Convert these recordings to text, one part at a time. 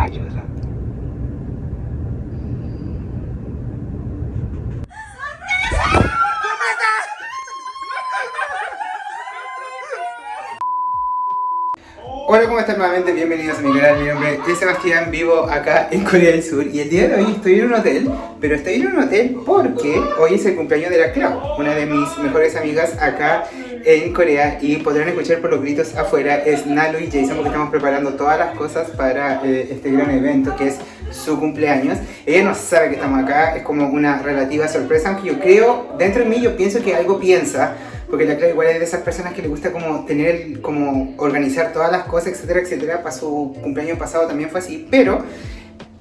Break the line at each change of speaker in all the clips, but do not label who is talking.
爱觉是。Hola, ¿cómo están nuevamente? Bienvenidos a mi canal, mi nombre es Sebastián, vivo acá en Corea del Sur y el día de hoy estoy en un hotel, pero estoy en un hotel porque hoy es el cumpleaños de la Clau, una de mis mejores amigas acá en Corea y podrán escuchar por los gritos afuera, es Nalu y Jason porque estamos preparando todas las cosas para eh, este gran evento que es su cumpleaños. Ella no sabe que estamos acá, es como una relativa sorpresa, aunque yo creo, dentro de mí yo pienso que algo piensa, porque la Clara igual es de esas personas que le gusta como tener, como organizar todas las cosas, etcétera, etcétera. Para su cumpleaños pasado también fue así, pero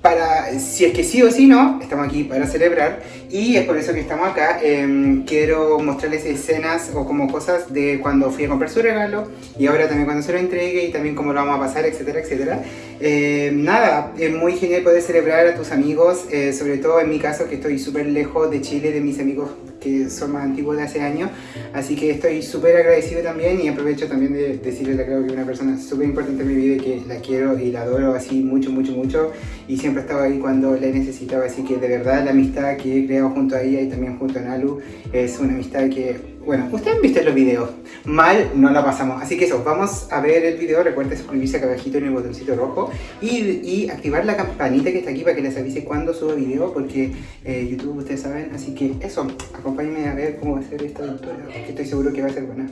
para, si es que sí o sí no, estamos aquí para celebrar y es por eso que estamos acá. Em, quiero mostrarles escenas o como cosas de cuando fui a comprar su regalo y ahora también cuando se lo entregue y también cómo lo vamos a pasar, etcétera, etcétera. Em, nada, es muy genial poder celebrar a tus amigos, eh, sobre todo en mi caso que estoy súper lejos de Chile, de mis amigos que son más antiguos de hace años, así que estoy súper agradecido también y aprovecho también de decirle a Clau que es una persona súper importante en mi vida y que la quiero y la adoro así mucho, mucho, mucho. Y siempre he estado ahí cuando la necesitaba, así que de verdad la amistad que he creado junto a ella y también junto a Nalu es una amistad que bueno, ustedes han visto los videos, mal no la pasamos, así que eso, vamos a ver el video, recuerden suscribirse acá abajito en el botoncito rojo y, y, activar la campanita que está aquí para que les avise cuando subo video, porque eh, YouTube ustedes saben, así que eso, acompáñenme a ver cómo va a ser esta aventura, que estoy seguro que va a ser buena.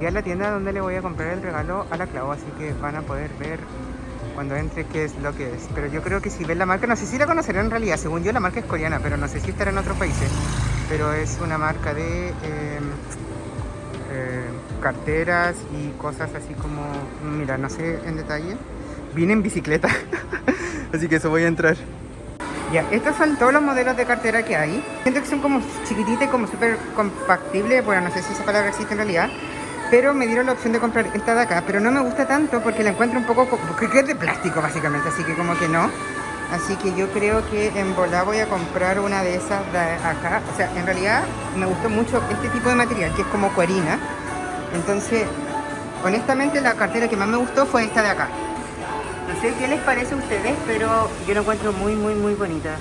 Ya la tienda donde le voy a comprar el regalo a la Clau, así que van a poder ver cuando entre qué es lo que es. Pero yo creo que si ven la marca, no sé si la conocerán en realidad, según yo la marca es coreana, pero no sé si estará en otros países pero es una marca de em, eh, carteras y cosas así como, mira, no sé en detalle. Vine en bicicleta, así que eso voy a entrar. Ya, estos son todos los modelos de cartera que hay. Siento que son como chiquititas y como súper compactibles, bueno, no sé si esa palabra existe en realidad. Pero me dieron la opción de comprar esta de acá, pero no me gusta tanto porque la encuentro un poco... porque es de plástico básicamente, así que como que no. Así que yo creo que en Volá voy a comprar una de esas de acá. O sea, en realidad me gustó mucho este tipo de material, que es como cuerina. Entonces, honestamente la cartera que más me gustó fue esta de acá. No sé qué les parece a ustedes, pero yo la encuentro muy, muy, muy bonita.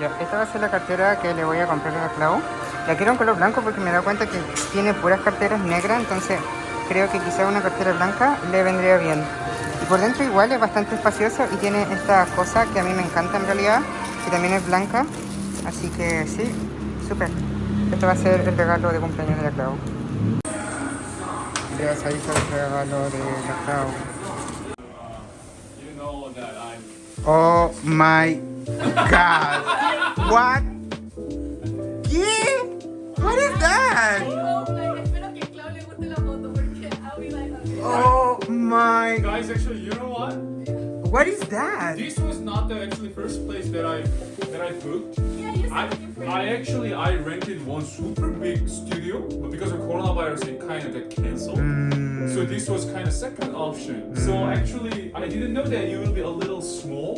Ya, esta va a ser la cartera que le voy a comprar a Clau. La quiero en color blanco porque me da cuenta que tiene puras carteras negras, entonces creo que quizá una cartera blanca le vendría bien. Y por dentro igual es bastante espacioso y tiene esta cosa que a mí me encanta en realidad, que también es blanca. Así que sí, súper. Este va a ser el regalo de cumpleaños de la Clau. Gracias, ahí está el regalo de la Clau. Oh my god. What? ¿Qué? What is that? My!
Guys, actually, you know what?
What is that?
This was not the actually first place that I that I booked. Yeah, you I, I actually I rented one super big studio, but because of coronavirus, it kind of got cancelled.
Mm.
So this was kind of second option. So
Mm.
actually, I didn't know that it will be a little small.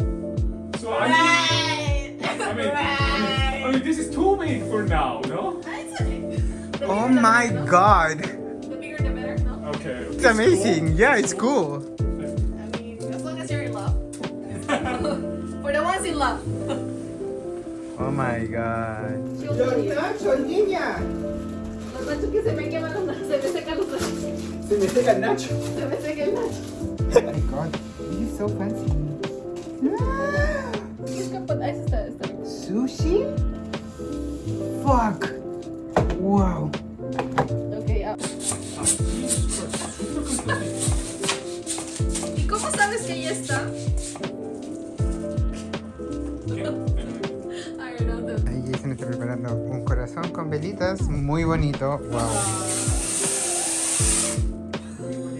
So I
Right.
mean, I mean, I mean, I mean, this is too big for now, no?
It's
Oh my
better,
god!
Okay.
It's amazing. Yeah, it's cool.
I mean, as long as you're in love. For the ones in love.
Oh my god.
Los
niña!
nachos que se me queman los nachos, se me secan los nachos.
Se me seca el nacho.
Se me seca el nacho.
Oh my god, this is so fancy.
Es que pues, ahí está, está.
Sushi? Fuck! Wow. Velitas muy bonito. Wow.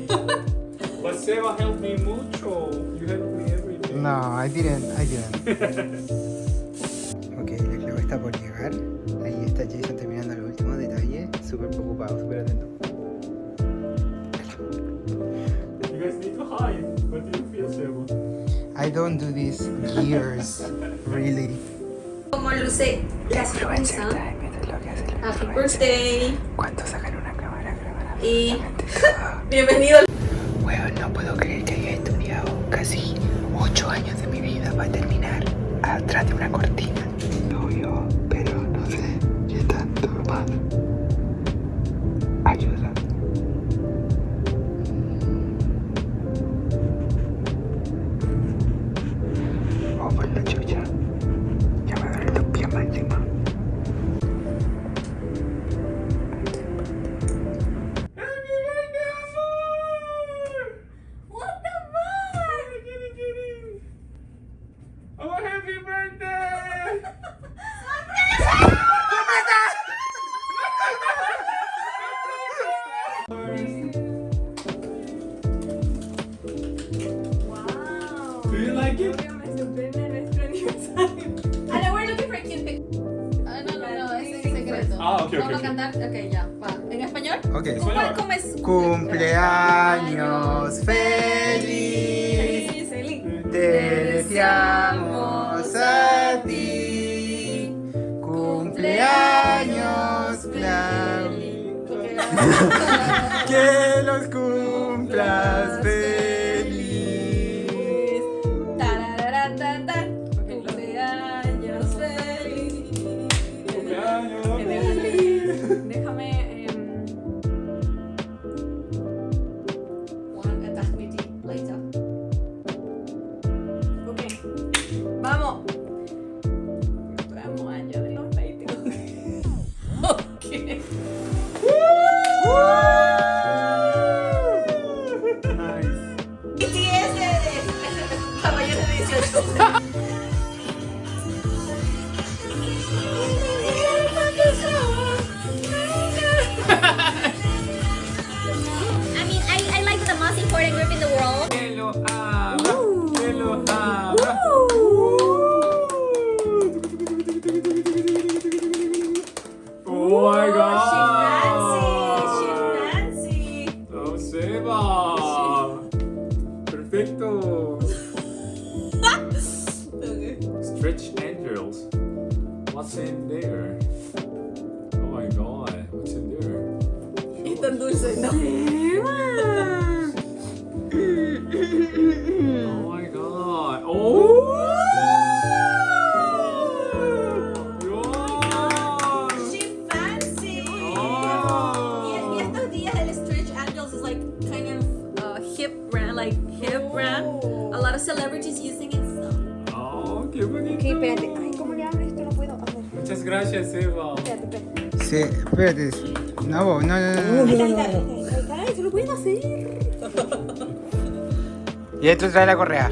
But Seba helped me mucho. You helped me everything.
No, I didn't, I didn't. ok, la clave está por llegar. Ahí está Jason terminando los últimos detalles. Súper preocupado, súper atento.
You guys need to hide. What do you feel, Seba?
I don't do this years, really.
Como luce la sorpresa. Happy birthday.
¿Cuánto sacan una cámara? Grabar
Y. Bienvenido al... secreto.
Ah, ok, ok,
Vamos
ok.
a cantar. Ok, ya, va. ¿En español?
Ok.
¿Cómo, cómo es?
Cumpleaños feliz.
Feliz, feliz.
Te deseamos a ti. Cumpleaños, Claudia. Que
group in the world.
Hello, Ooh. Hello, Ooh. Oh my god.
She fancy. She fancy.
Lo seba. Perfecto. Stretch angels. What's in there? Oh my god. What's in there?
일단 놀수 있나? Of celebrities using it. So.
Oh, qué bonito.
Ok, espérate. Ay, ¿cómo le hablo esto? No puedo. A ver,
Muchas gracias, Eva.
espérate, espérate.
Sí, espérate. No, no, no, no.
Ahí está, ahí está, ahí está. Se lo pueden hacer.
Y esto trae la correa.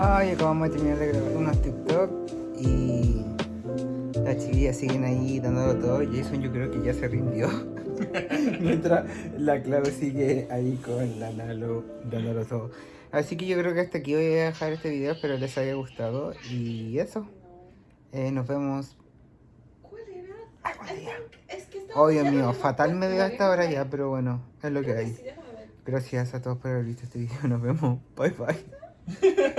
Ay,
acabamos de terminar de grabar unos TikTok y las chiquillas siguen ahí dándolo todo. Jason yo creo que ya se rindió. Mientras la Clau sigue ahí con la Nalo dándolo todo. Así que yo creo que hasta aquí voy a dejar este video. Espero les haya gustado. Y eso. Eh, nos vemos.
¿Cuál era?
algún día.
Es que.
Oh, Dios mío, fatal me veo hasta ahora ya, pero bueno, es lo que hay. Gracias a todos por haber visto este video. Nos vemos. Bye bye.